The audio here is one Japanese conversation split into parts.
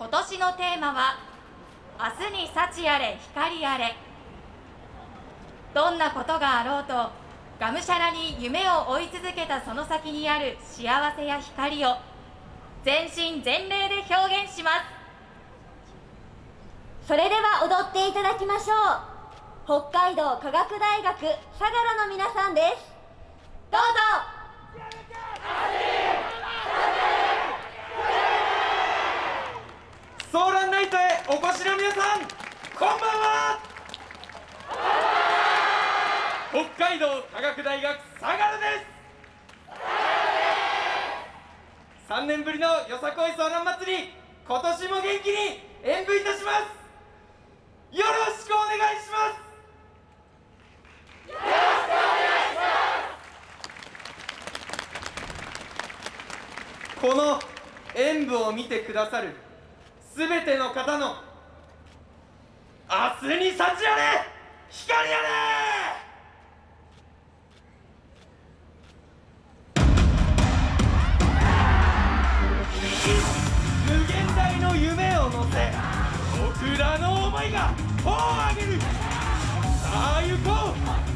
今年のテーマは明日に幸あれ光あれ。どんなことがあろうとがむしゃらに夢を追い続けたその先にある幸せや光を全身全霊で表現します。それでは踊っていただきましょう。北海道科学大学相良の皆さんです。どうぞ。ナイトへお越しの皆さんこんばんは北海道科学大学相良です3年ぶりのよさこいソーラン祭り今年も元気に演舞いたしますよろしくお願いしますこの演舞を見てくださるすべての方の明日に幸あれ光あれ！無限大の夢を乗せ僕らの思いが帆を上げる。さあ行こう！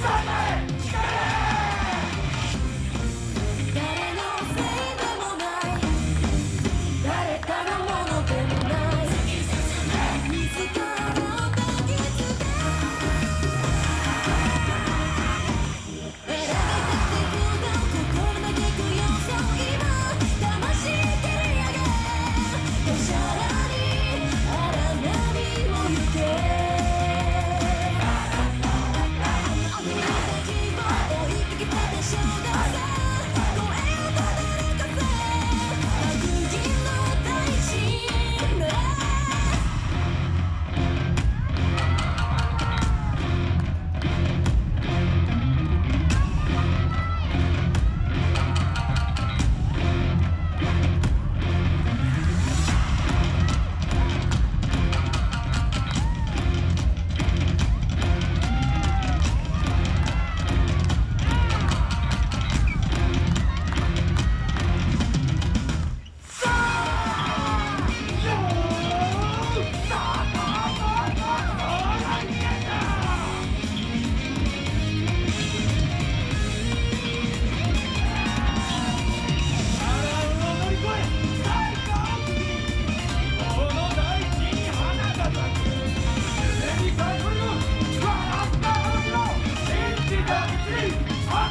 Sunday!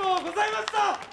とうございました。